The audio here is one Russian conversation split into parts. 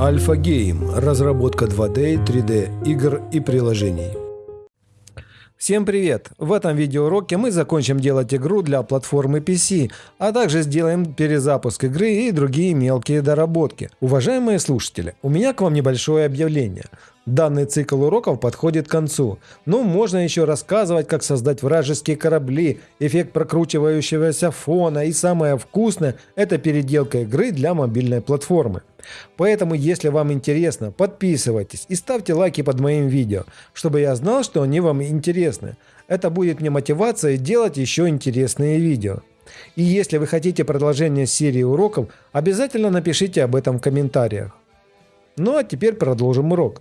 Альфа Гейм – разработка 2D, 3D игр и приложений. Всем привет! В этом видеоуроке мы закончим делать игру для платформы PC, а также сделаем перезапуск игры и другие мелкие доработки. Уважаемые слушатели, у меня к вам небольшое объявление. Данный цикл уроков подходит к концу, но можно еще рассказывать, как создать вражеские корабли, эффект прокручивающегося фона и самое вкусное – это переделка игры для мобильной платформы. Поэтому, если вам интересно, подписывайтесь и ставьте лайки под моим видео, чтобы я знал, что они вам интересны. Это будет мне мотивацией делать еще интересные видео. И если вы хотите продолжение серии уроков, обязательно напишите об этом в комментариях. Ну а теперь продолжим урок.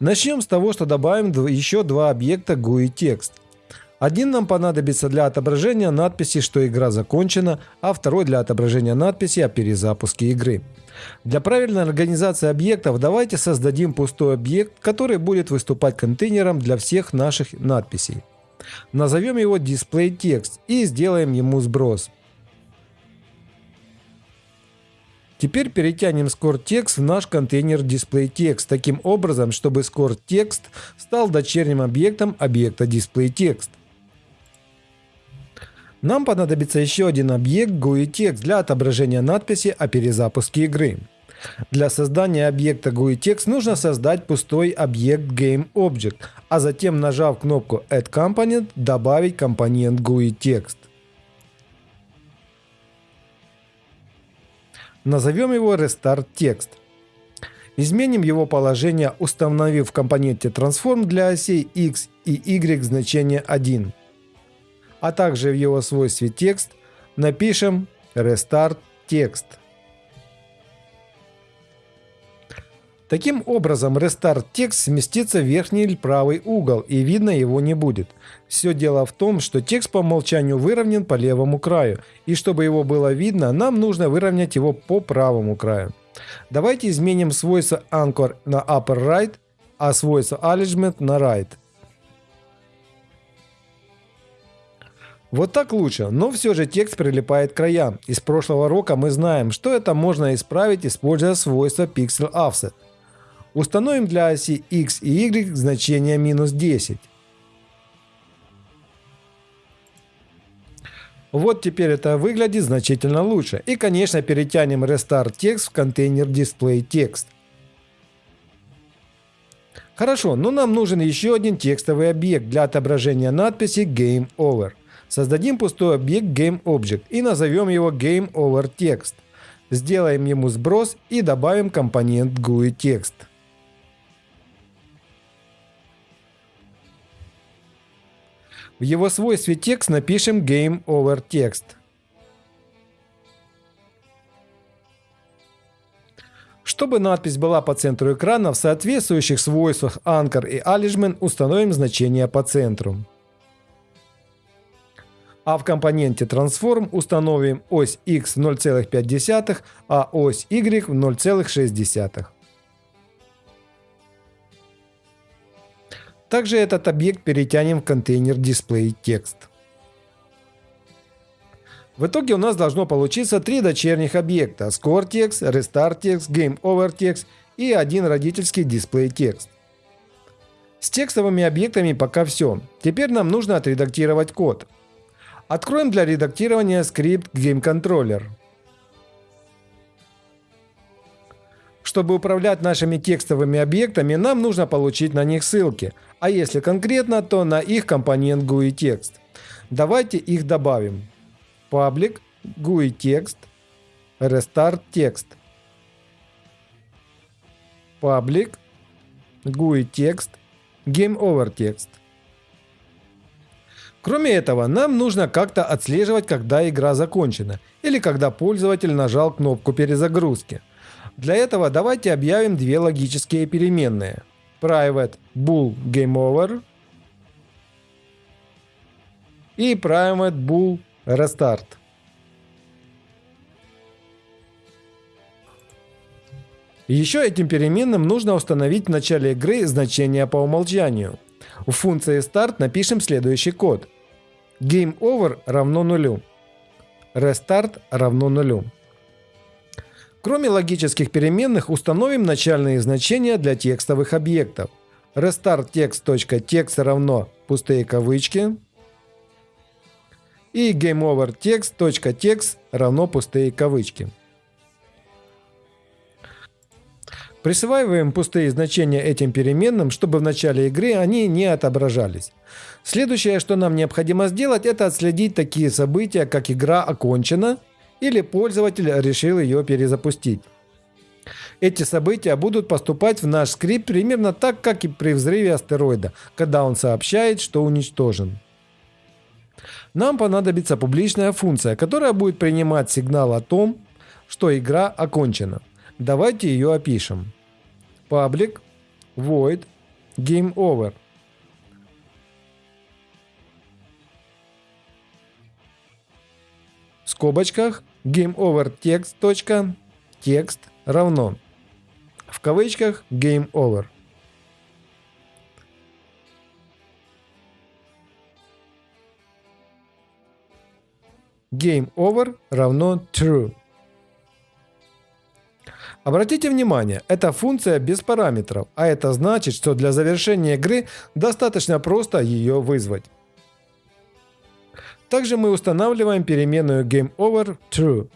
Начнем с того, что добавим еще два объекта GUI текст. Один нам понадобится для отображения надписи, что игра закончена, а второй для отображения надписи о перезапуске игры. Для правильной организации объектов давайте создадим пустой объект, который будет выступать контейнером для всех наших надписей. Назовем его DisplayText и сделаем ему сброс. Теперь перетянем ScoreText в наш контейнер DisplayText таким образом, чтобы ScoreText стал дочерним объектом объекта DisplayText. Нам понадобится еще один объект GUI-Text для отображения надписи о перезапуске игры. Для создания объекта GUI-Text нужно создать пустой объект GameObject, а затем, нажав кнопку Add Component, добавить компонент GUI-Text. Назовем его Restart Text. Изменим его положение, установив в компоненте Transform для осей X и Y значение 1. А также в его свойстве текст напишем Restart Text. Таким образом, Restart текст сместится в верхний правый угол и видно его не будет. Все дело в том, что текст по умолчанию выровнен по левому краю, и чтобы его было видно, нам нужно выровнять его по правому краю. Давайте изменим свойство Anchor на Upper Right, а свойство Alignment на Right. Вот так лучше, но все же текст прилипает к краям. Из прошлого урока мы знаем, что это можно исправить, используя свойство Pixel Offset. Установим для оси x и y значение минус 10. Вот теперь это выглядит значительно лучше. И конечно перетянем Restart Text в контейнер Display Text. Хорошо, но нам нужен еще один текстовый объект для отображения надписи Game Over. Создадим пустой объект GameObject и назовем его GameOverText. Сделаем ему сброс и добавим компонент GUIText. В его свойстве текст напишем Game Over Text. Чтобы надпись была по центру экрана, в соответствующих свойствах Anchor и Alignment установим значение по центру. А в компоненте Transform установим ось X 0,5, а ось Y в 0,6. Также этот объект перетянем в контейнер Display Text. В итоге у нас должно получиться три дочерних объекта ScoreText, RestartText, GameOverText и один родительский DisplayText. С текстовыми объектами пока все. Теперь нам нужно отредактировать код. Откроем для редактирования скрипт GameController. Чтобы управлять нашими текстовыми объектами, нам нужно получить на них ссылки, а если конкретно, то на их компонент GUI текст. Давайте их добавим. Public, GUI текст, Restart текст. Public, GUI текст, Game Over текст. Кроме этого, нам нужно как-то отслеживать, когда игра закончена, или когда пользователь нажал кнопку перезагрузки – для этого давайте объявим две логические переменные. Private bool gameover и private bool restart. Еще этим переменным нужно установить в начале игры значение по умолчанию. В функции start напишем следующий код. GameOver равно нулю. Restart равно нулю. Кроме логических переменных, установим начальные значения для текстовых объектов. restartText.text равно пустые кавычки. И gameoverText.text равно пустые кавычки. Присваиваем пустые значения этим переменным, чтобы в начале игры они не отображались. Следующее, что нам необходимо сделать, это отследить такие события, как игра окончена или пользователь решил ее перезапустить. Эти события будут поступать в наш скрипт примерно так, как и при взрыве астероида, когда он сообщает, что уничтожен. Нам понадобится публичная функция, которая будет принимать сигнал о том, что игра окончена. Давайте ее опишем. Public void game over. Скобочках game over text. Точка, текст равно. В кавычках game over. Game over равно true. Обратите внимание, эта функция без параметров, а это значит, что для завершения игры достаточно просто ее вызвать. Также мы устанавливаем переменную GameOverTrue.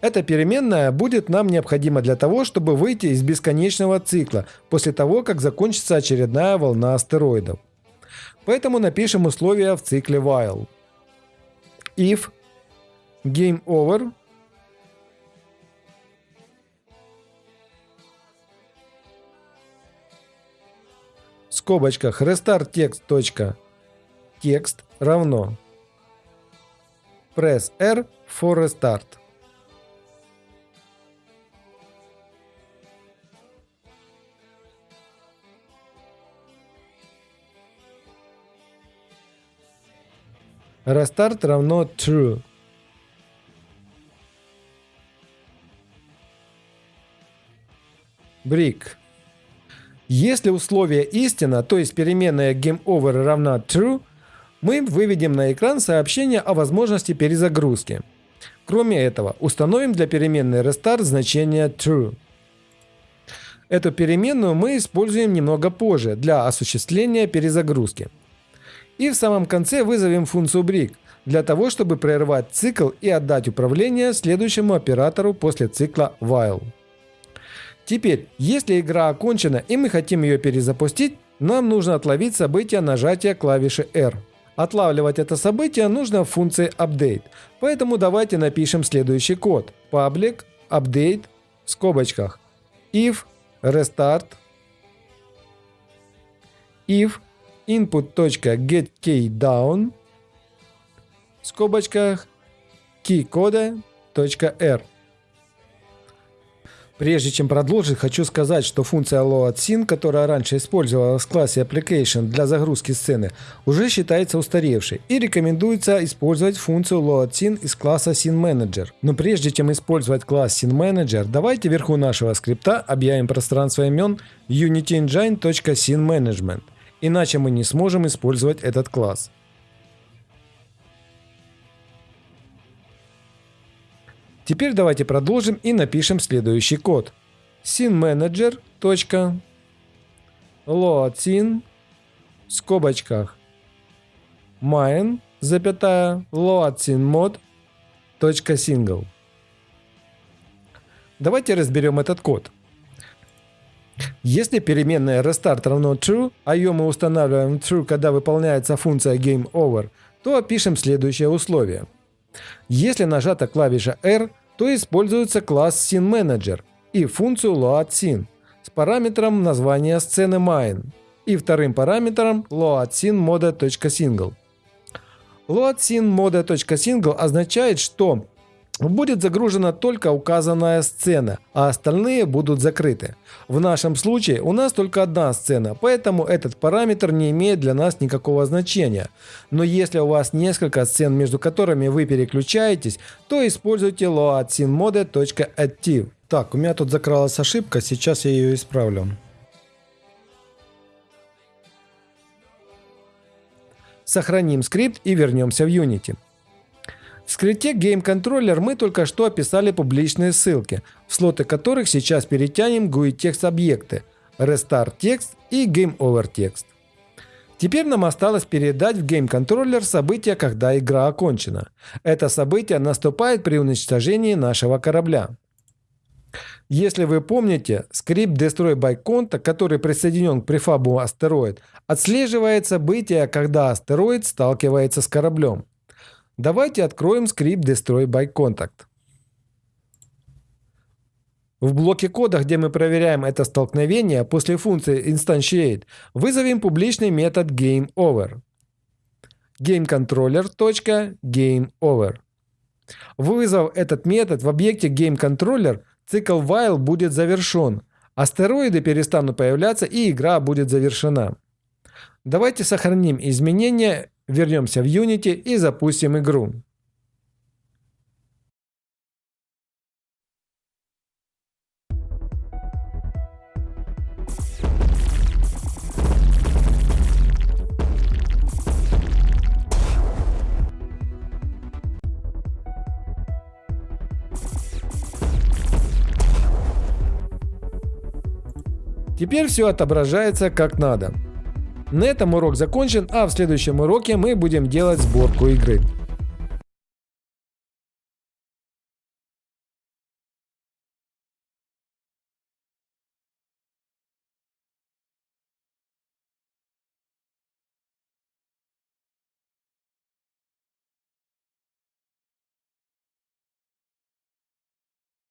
Эта переменная будет нам необходима для того, чтобы выйти из бесконечного цикла после того, как закончится очередная волна астероидов. Поэтому напишем условия в цикле while. If GameOver скобочках restart text. Текст равно press R for restart. Restart равно true. Brick. Если условие истина, то есть переменная GameOver равна true, мы выведем на экран сообщение о возможности перезагрузки. Кроме этого, установим для переменной restart значение true. Эту переменную мы используем немного позже для осуществления перезагрузки. И в самом конце вызовем функцию break для того, чтобы прервать цикл и отдать управление следующему оператору после цикла while. Теперь, если игра окончена и мы хотим ее перезапустить, нам нужно отловить событие нажатия клавиши R. Отлавливать это событие нужно в функции update, поэтому давайте напишем следующий код. Public update в скобочках if restart if input.getKeyDown в скобочках keycode.r Прежде чем продолжить, хочу сказать, что функция LoadScene, которая раньше использовалась в классе Application для загрузки сцены, уже считается устаревшей и рекомендуется использовать функцию LoadScene из класса SceneManager. Но прежде чем использовать класс SceneManager, давайте вверху нашего скрипта объявим пространство имен unityengine.scenemanagement, иначе мы не сможем использовать этот класс. Теперь давайте продолжим и напишем следующий код. SceneManager. load в скобочках mine, запятая, load single. Давайте разберем этот код. Если переменная restart равно true, а ее мы устанавливаем true, когда выполняется функция gameOver, то опишем следующее условие – если нажата клавиша R, то используется класс SceneManager и функцию LoadScene с параметром названия сцены Mine и вторым параметром LoadSceneMode.Single. LoadSceneMode.Single означает, что будет загружена только указанная сцена, а остальные будут закрыты. В нашем случае у нас только одна сцена, поэтому этот параметр не имеет для нас никакого значения. Но если у вас несколько сцен, между которыми вы переключаетесь, то используйте loadSceneMode.Active. Так, у меня тут закралась ошибка, сейчас я ее исправлю. Сохраним скрипт и вернемся в Unity. В скрипте Game Controller мы только что описали публичные ссылки, в слоты которых сейчас перетянем GUI текст объекты Restart текст и Game Over текст. Теперь нам осталось передать в Game Controller событие, когда игра окончена. Это событие наступает при уничтожении нашего корабля. Если вы помните, скрипт Destroy by Contact, который присоединен к префабу астероид, отслеживает событие, когда астероид сталкивается с кораблем. Давайте откроем скрипт Destroy by Contact. В блоке кода, где мы проверяем это столкновение, после функции instantiate вызовем публичный метод GameOver. GameController.GameOver. Вызов этот метод в объекте GameController, цикл while будет завершен, астероиды перестанут появляться и игра будет завершена. Давайте сохраним изменения, вернемся в Unity и запустим игру. Теперь все отображается как надо. На этом урок закончен, а в следующем уроке мы будем делать сборку игры.